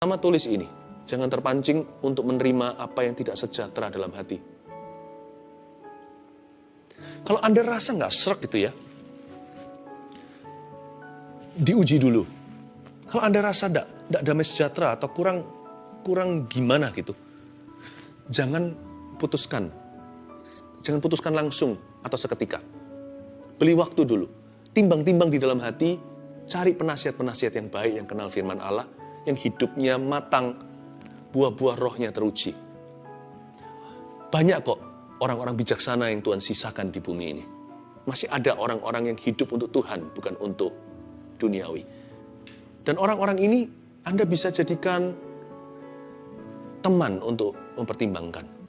Pertama tulis ini, jangan terpancing untuk menerima apa yang tidak sejahtera dalam hati. Kalau Anda rasa nggak serak gitu ya, diuji dulu. Kalau Anda rasa tidak damai sejahtera atau kurang kurang gimana gitu, jangan putuskan. Jangan putuskan langsung atau seketika. Beli waktu dulu. Timbang-timbang di dalam hati, cari penasihat-penasihat yang baik yang kenal firman Allah, yang hidupnya matang, buah-buah rohnya teruji. Banyak kok orang-orang bijaksana yang Tuhan sisakan di bumi ini. Masih ada orang-orang yang hidup untuk Tuhan, bukan untuk duniawi. Dan orang-orang ini Anda bisa jadikan teman untuk mempertimbangkan.